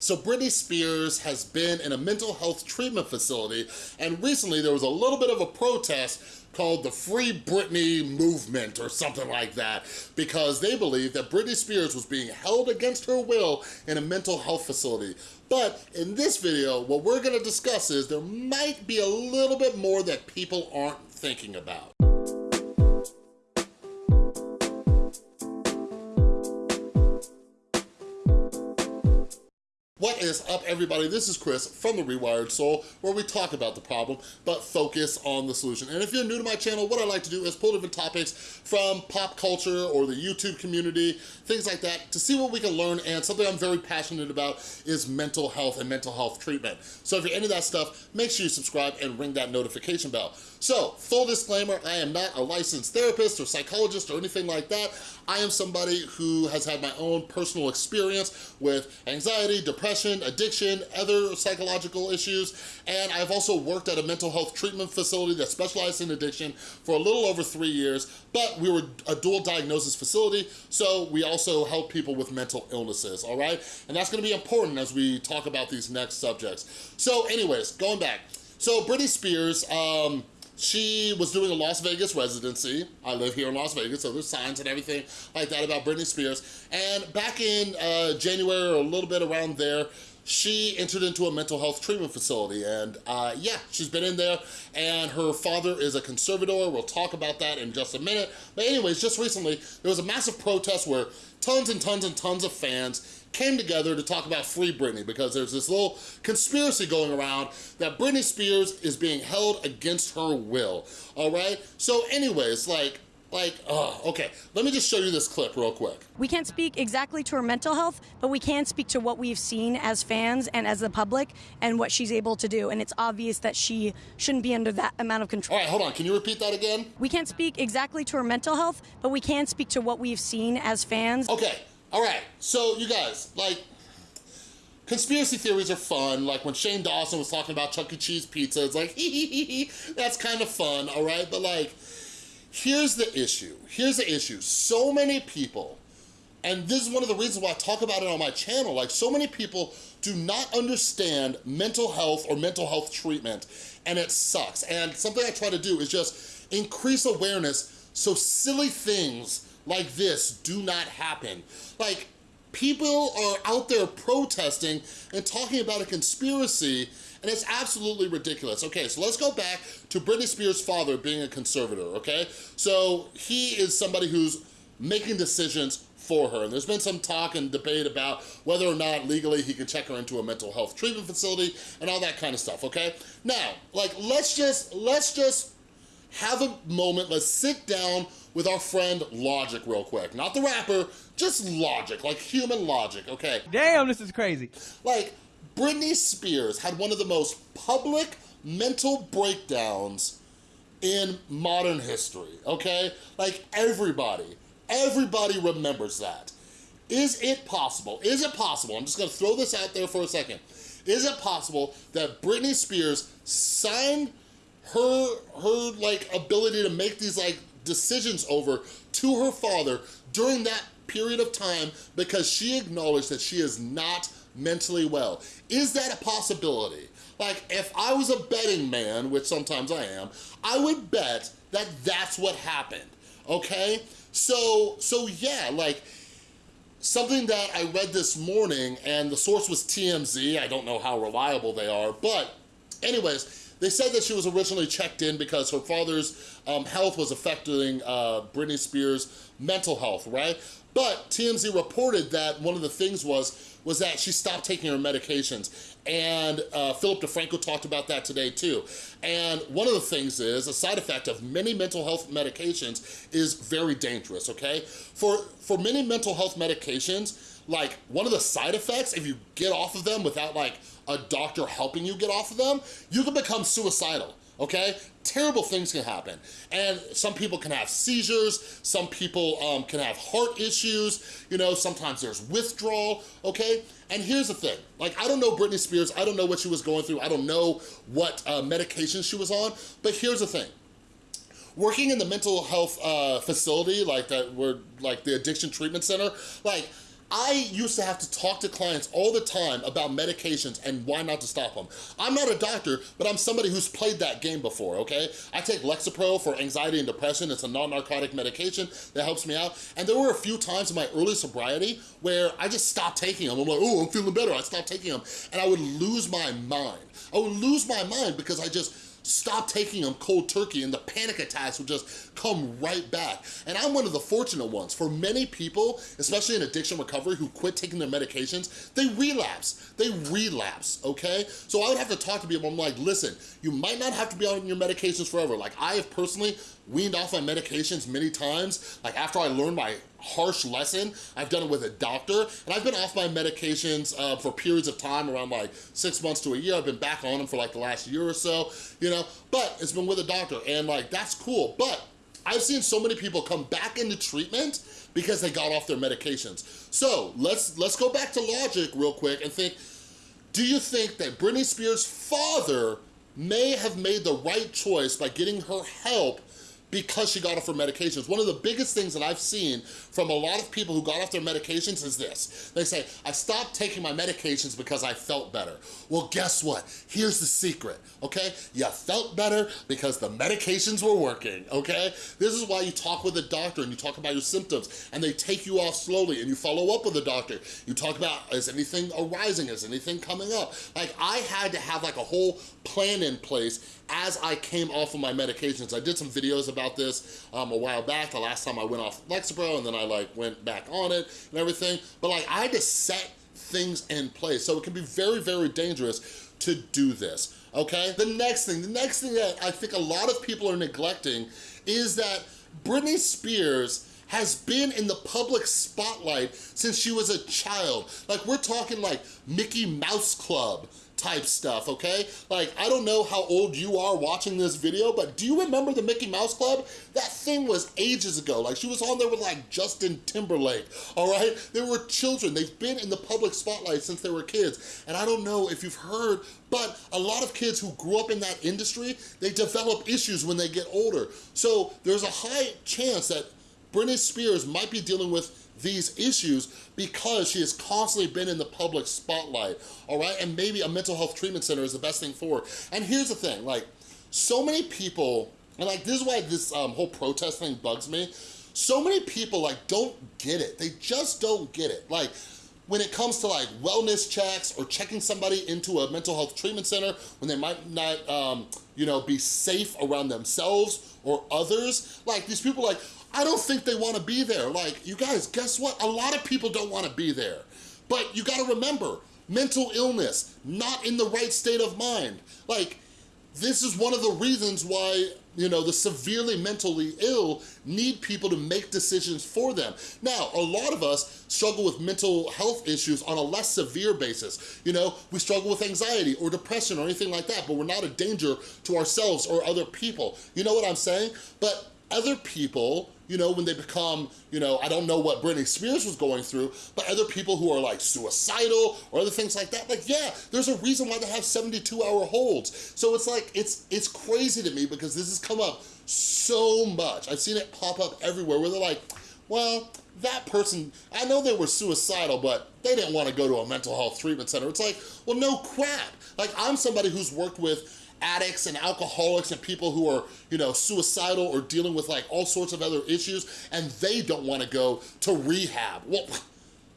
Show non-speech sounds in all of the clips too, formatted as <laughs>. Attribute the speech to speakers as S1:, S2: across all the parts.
S1: So Britney Spears has been in a mental health treatment facility and recently there was a little bit of a protest called the Free Britney Movement or something like that because they believe that Britney Spears was being held against her will in a mental health facility. But in this video, what we're gonna discuss is there might be a little bit more that people aren't thinking about. Is up, everybody? This is Chris from The Rewired Soul, where we talk about the problem, but focus on the solution. And if you're new to my channel, what I like to do is pull different topics from pop culture or the YouTube community, things like that, to see what we can learn. And something I'm very passionate about is mental health and mental health treatment. So if you're into that stuff, make sure you subscribe and ring that notification bell. So, full disclaimer, I am not a licensed therapist or psychologist or anything like that. I am somebody who has had my own personal experience with anxiety, depression, addiction, other psychological issues, and I've also worked at a mental health treatment facility that specialized in addiction for a little over three years, but we were a dual diagnosis facility, so we also help people with mental illnesses, all right? And that's gonna be important as we talk about these next subjects. So anyways, going back. So Britney Spears, um, she was doing a Las Vegas residency. I live here in Las Vegas, so there's signs and everything like that about Britney Spears. And back in uh, January or a little bit around there, she entered into a mental health treatment facility and uh, yeah, she's been in there and her father is a conservator. We'll talk about that in just a minute. But anyways, just recently, there was a massive protest where tons and tons and tons of fans came together to talk about Free Britney because there's this little conspiracy going around that Britney Spears is being held against her will, all right? So anyways, like, like, oh, okay, let me just show you this clip real quick.
S2: We can't speak exactly to her mental health, but we can speak to what we've seen as fans and as the public and what she's able to do. And it's obvious that she shouldn't be under that amount of control.
S1: All right, hold on, can you repeat that again?
S2: We can't speak exactly to her mental health, but we can speak to what we've seen as fans.
S1: Okay, all right, so you guys, like, conspiracy theories are fun. Like when Shane Dawson was talking about Chuck E. Cheese pizza, it's like, <laughs> that's kind of fun, all right? But like, here's the issue. Here's the issue. So many people, and this is one of the reasons why I talk about it on my channel, like so many people do not understand mental health or mental health treatment, and it sucks. And something I try to do is just increase awareness so silly things like this do not happen. Like, people are out there protesting and talking about a conspiracy and it's absolutely ridiculous. Okay, so let's go back to Britney Spears' father being a conservator, okay? So he is somebody who's making decisions for her. And there's been some talk and debate about whether or not legally he can check her into a mental health treatment facility and all that kind of stuff, okay? Now, like, let's just, let's just have a moment, let's sit down with our friend Logic real quick. Not the rapper, just Logic, like human logic, okay?
S3: Damn, this is crazy.
S1: Like, Britney Spears had one of the most public mental breakdowns in modern history, okay? Like, everybody, everybody remembers that. Is it possible, is it possible, I'm just gonna throw this out there for a second, is it possible that Britney Spears signed her, her like ability to make these like decisions over to her father during that period of time because she acknowledged that she is not mentally well. Is that a possibility? Like, if I was a betting man, which sometimes I am, I would bet that that's what happened, okay? So, so yeah, like, something that I read this morning, and the source was TMZ, I don't know how reliable they are, but anyways, they said that she was originally checked in because her father's um, health was affecting uh, Britney Spears' mental health, right? But TMZ reported that one of the things was was that she stopped taking her medications. And uh, Philip DeFranco talked about that today too. And one of the things is, a side effect of many mental health medications is very dangerous, okay? For, for many mental health medications, like one of the side effects, if you get off of them without like a doctor helping you get off of them, you can become suicidal okay? Terrible things can happen. And some people can have seizures, some people um, can have heart issues, you know, sometimes there's withdrawal, okay? And here's the thing, like I don't know Britney Spears, I don't know what she was going through, I don't know what uh, medication she was on, but here's the thing. Working in the mental health uh, facility, like that, where like the addiction treatment center, like I used to have to talk to clients all the time about medications and why not to stop them. I'm not a doctor, but I'm somebody who's played that game before, okay? I take Lexapro for anxiety and depression. It's a non-narcotic medication that helps me out. And there were a few times in my early sobriety where I just stopped taking them. I'm like, oh, I'm feeling better. I stopped taking them. And I would lose my mind. I would lose my mind because I just stop taking them cold turkey and the panic attacks would just come right back. And I'm one of the fortunate ones. For many people, especially in addiction recovery who quit taking their medications, they relapse, they relapse, okay? So I would have to talk to people, I'm like, listen, you might not have to be on your medications forever. Like I have personally weaned off my medications many times. Like after I learned my harsh lesson, I've done it with a doctor, and I've been off my medications uh, for periods of time, around like six months to a year. I've been back on them for like the last year or so, you know, but it's been with a doctor, and like, that's cool. But I've seen so many people come back into treatment because they got off their medications. So let's, let's go back to logic real quick and think, do you think that Britney Spears' father may have made the right choice by getting her help because she got off her medications. One of the biggest things that I've seen from a lot of people who got off their medications is this. They say, I stopped taking my medications because I felt better. Well, guess what? Here's the secret, okay? You felt better because the medications were working, okay? This is why you talk with a doctor and you talk about your symptoms and they take you off slowly and you follow up with the doctor. You talk about, is anything arising? Is anything coming up? Like I had to have like a whole plan in place as I came off of my medications. I did some videos about this um, a while back, the last time I went off Lexapro and then I like went back on it and everything. But like I had to set things in place. So it can be very, very dangerous to do this, okay? The next thing, the next thing that I think a lot of people are neglecting is that Britney Spears has been in the public spotlight since she was a child. Like we're talking like Mickey Mouse Club, type stuff, okay? Like, I don't know how old you are watching this video, but do you remember the Mickey Mouse Club? That thing was ages ago. Like, she was on there with, like, Justin Timberlake, all right? They were children. They've been in the public spotlight since they were kids. And I don't know if you've heard, but a lot of kids who grew up in that industry, they develop issues when they get older. So there's a high chance that Britney Spears might be dealing with these issues because she has constantly been in the public spotlight, all right? And maybe a mental health treatment center is the best thing for her. And here's the thing, like, so many people, and like, this is why this um, whole protest thing bugs me, so many people, like, don't get it. They just don't get it. Like, when it comes to like wellness checks or checking somebody into a mental health treatment center when they might not, um, you know, be safe around themselves or others, like these people like, I don't think they wanna be there. Like, you guys, guess what? A lot of people don't wanna be there. But you gotta remember, mental illness, not in the right state of mind. Like, this is one of the reasons why you know, the severely mentally ill need people to make decisions for them. Now, a lot of us struggle with mental health issues on a less severe basis. You know, we struggle with anxiety or depression or anything like that, but we're not a danger to ourselves or other people. You know what I'm saying? But other people you know, when they become, you know, I don't know what Britney Spears was going through, but other people who are like suicidal or other things like that, like, yeah, there's a reason why they have 72 hour holds. So it's like, it's, it's crazy to me because this has come up so much. I've seen it pop up everywhere where they're like, well, that person, I know they were suicidal, but they didn't want to go to a mental health treatment center. It's like, well, no crap. Like, I'm somebody who's worked with addicts and alcoholics and people who are, you know, suicidal or dealing with like all sorts of other issues and they don't want to go to rehab. Well,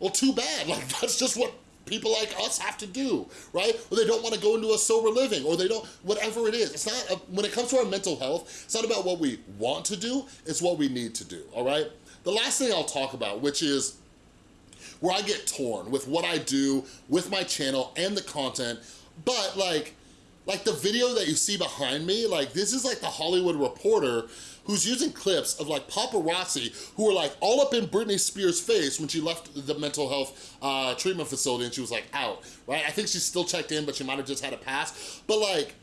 S1: well, too bad. <laughs> Like that's just what people like us have to do, right? Or they don't want to go into a sober living or they don't, whatever it is. It's not, a, when it comes to our mental health, it's not about what we want to do, it's what we need to do, all right? The last thing I'll talk about, which is where I get torn with what I do with my channel and the content, but like, like the video that you see behind me, like this is like the Hollywood Reporter who's using clips of like paparazzi who were like all up in Britney Spears' face when she left the mental health uh, treatment facility and she was like out, right? I think she's still checked in, but she might have just had a pass. But like,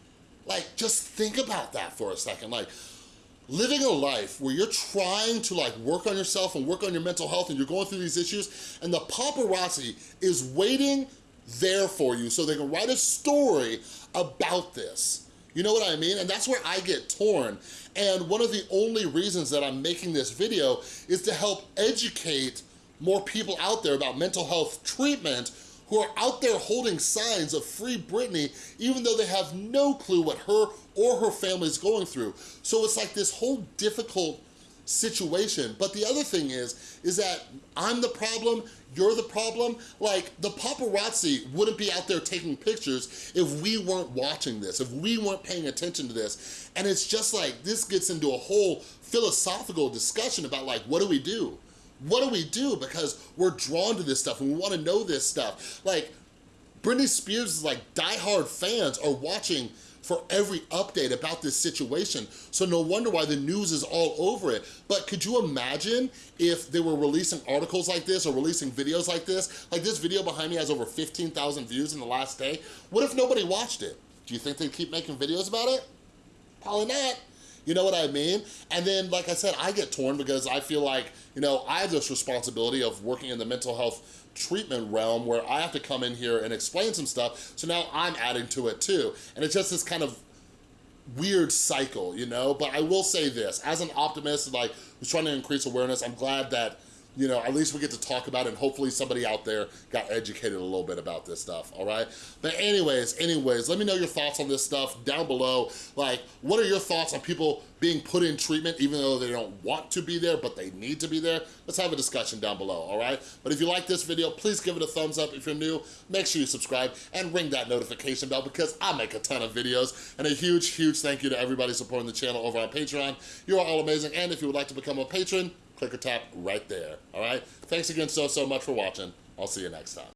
S1: like just think about that for a second. Like, living a life where you're trying to like work on yourself and work on your mental health and you're going through these issues and the paparazzi is waiting there for you so they can write a story about this. You know what I mean? And that's where I get torn. And one of the only reasons that I'm making this video is to help educate more people out there about mental health treatment who are out there holding signs of free Britney, even though they have no clue what her or her family is going through. So it's like this whole difficult situation. But the other thing is, is that I'm the problem, you're the problem. Like the paparazzi wouldn't be out there taking pictures if we weren't watching this, if we weren't paying attention to this. And it's just like, this gets into a whole philosophical discussion about like, what do we do? What do we do? Because we're drawn to this stuff and we wanna know this stuff. Like, Britney Spears' like diehard fans are watching for every update about this situation. So no wonder why the news is all over it. But could you imagine if they were releasing articles like this or releasing videos like this? Like this video behind me has over 15,000 views in the last day. What if nobody watched it? Do you think they'd keep making videos about it? Probably not. You know what I mean? And then, like I said, I get torn because I feel like, you know, I have this responsibility of working in the mental health treatment realm where I have to come in here and explain some stuff. So now I'm adding to it too. And it's just this kind of weird cycle, you know? But I will say this, as an optimist, like, who's trying to increase awareness, I'm glad that you know, at least we get to talk about it and hopefully somebody out there got educated a little bit about this stuff, all right? But anyways, anyways, let me know your thoughts on this stuff down below. Like, what are your thoughts on people being put in treatment even though they don't want to be there, but they need to be there? Let's have a discussion down below, all right? But if you like this video, please give it a thumbs up. If you're new, make sure you subscribe and ring that notification bell because I make a ton of videos. And a huge, huge thank you to everybody supporting the channel over on Patreon. You are all amazing. And if you would like to become a patron, click or tap right there, all right? Thanks again so, so much for watching. I'll see you next time.